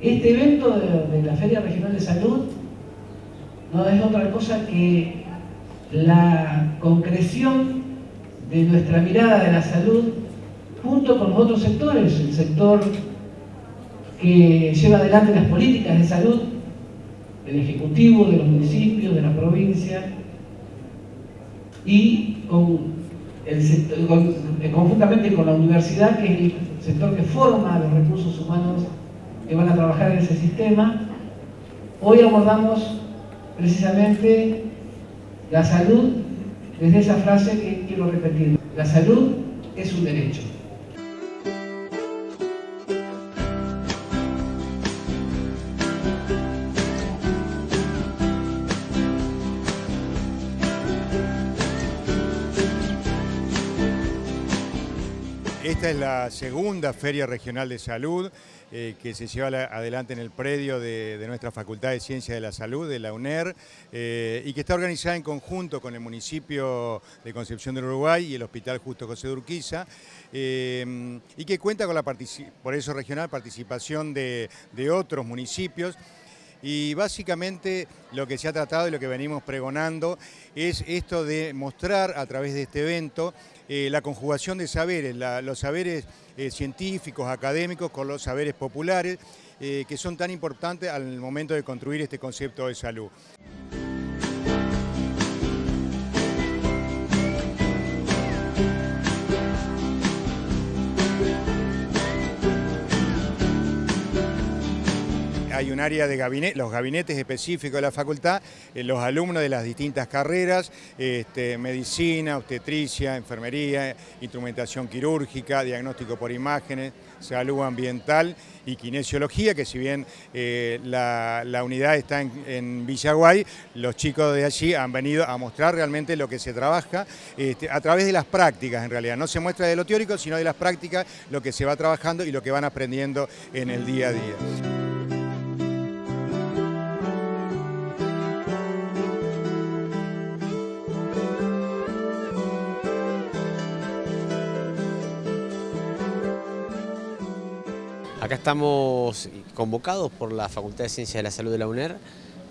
Este evento de, la Feria Regional de Salud no es otra cosa que la concreción de nuestra mirada de la salud junto con los otros sectores, el sector que lleva adelante las políticas de salud, del Ejecutivo, de los municipios, de la provincia, y eh, conjuntamente con la universidad, que es el sector que forma los recursos humanos que van a trabajar en ese sistema. Hoy abordamos precisamente la salud desde esa frase que quiero repetir. La salud es un derecho. Esta es la segunda Feria Regional de Salud eh, que se lleva adelante en el predio de, nuestra Facultad de Ciencias de la Salud, de la UNER, eh, y que está organizada en conjunto con el municipio de Concepción del Uruguay y el Hospital Justo José de Urquiza, eh, y que cuenta con la, por eso regional, participación de, de otros municipios, y básicamente lo que se ha tratado y lo que venimos pregonando es esto de mostrar a través de este evento eh, la conjugación de saberes, los saberes eh, científicos, académicos con los saberes populares, eh, que son tan importantes al momento de construir este concepto de salud. Hay un área de gabinete, los gabinetes específicos de la facultad, eh, los alumnos de las distintas carreras, este, medicina, obstetricia, enfermería, instrumentación quirúrgica, diagnóstico por imágenes, salud ambiental y kinesiología, que si bien eh, la, unidad está en, Villaguay, los chicos de allí han venido a mostrar realmente lo que se trabaja este, a través de las prácticas en realidad. No se muestra de lo teórico, sino de las prácticas, lo que se va trabajando y lo que van aprendiendo en el día a día. Acá estamos convocados por la Facultad de Ciencias de la Salud de la UNER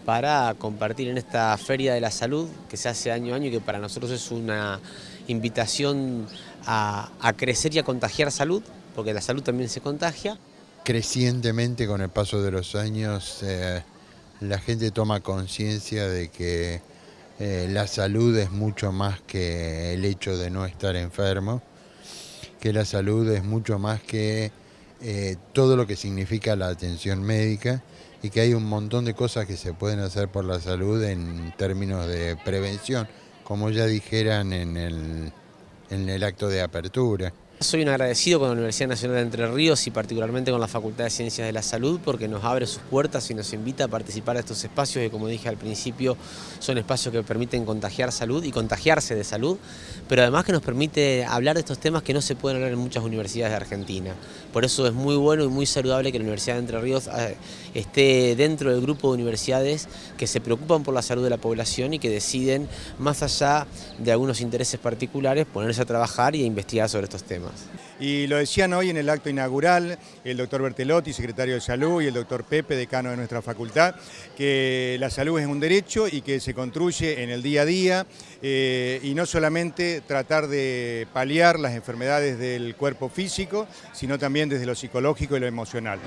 para compartir en esta Feria de la Salud que se hace año a año y que para nosotros es una invitación a, crecer y a contagiar salud, porque la salud también se contagia. Crecientemente con el paso de los años eh, la gente toma conciencia de que eh, la salud es mucho más que el hecho de no estar enfermo, que la salud es mucho más que eh, todo lo que significa la atención médica y que hay un montón de cosas que se pueden hacer por la salud en términos de prevención, como ya dijeran en el, en el acto de apertura. Soy un agradecido con la Universidad Nacional de Entre Ríos y particularmente con la Facultad de Ciencias de la Salud porque nos abre sus puertas y nos invita a participar de estos espacios que como dije al principio son espacios que permiten contagiar salud y contagiarse de salud, pero además que nos permite hablar de estos temas que no se pueden hablar en muchas universidades de Argentina. Por eso es muy bueno y muy saludable que la Universidad de Entre Ríos eh, esté dentro del grupo de universidades que se preocupan por la salud de la población y que deciden, más allá de algunos intereses particulares, ponerse a trabajar y a investigar sobre estos temas. Y lo decían hoy en el acto inaugural el doctor Bertelotti, secretario de Salud, y el doctor Pepe, decano de nuestra facultad, que la salud es un derecho y que se construye en el día a día eh, y no solamente tratar de paliar las enfermedades del cuerpo físico, sino también desde lo psicológico y lo emocional.